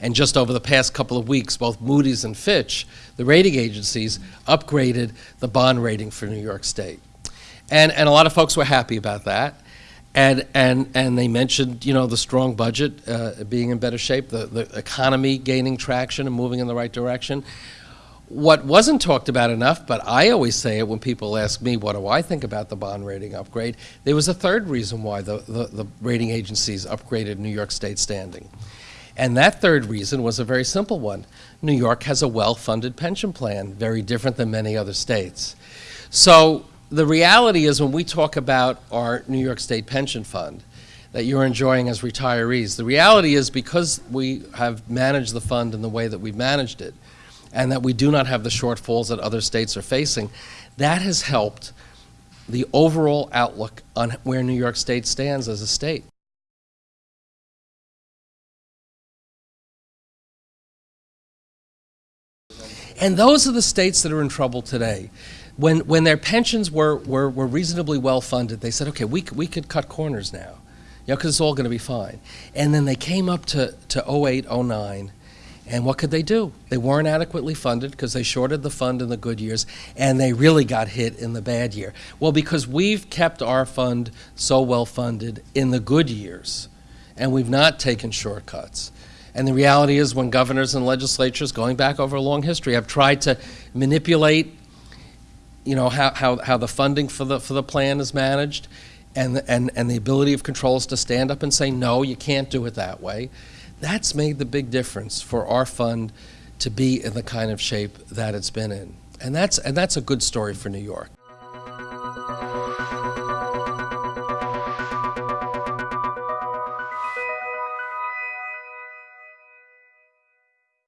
And just over the past couple of weeks, both Moody's and Fitch, the rating agencies, upgraded the bond rating for New York State. And, and a lot of folks were happy about that. And, and, and they mentioned, you know, the strong budget uh, being in better shape, the, the economy gaining traction and moving in the right direction. What wasn't talked about enough, but I always say it when people ask me, what do I think about the bond rating upgrade? There was a third reason why the, the, the rating agencies upgraded New York State standing. And that third reason was a very simple one. New York has a well-funded pension plan, very different than many other states. So the reality is when we talk about our New York State pension fund that you're enjoying as retirees, the reality is because we have managed the fund in the way that we've managed it, and that we do not have the shortfalls that other states are facing, that has helped the overall outlook on where New York State stands as a state. And those are the states that are in trouble today. When, when their pensions were, were, were reasonably well funded, they said, okay, we, we could cut corners now, you know, because it's all going to be fine. And then they came up to, to 08, 09, and what could they do? They weren't adequately funded because they shorted the fund in the good years, and they really got hit in the bad year. Well, because we've kept our fund so well funded in the good years, and we've not taken shortcuts. And the reality is when governors and legislatures, going back over a long history, have tried to manipulate you know, how, how, how the funding for the, for the plan is managed and, and, and the ability of controls to stand up and say, no, you can't do it that way. That's made the big difference for our fund to be in the kind of shape that it's been in. And that's, and that's a good story for New York.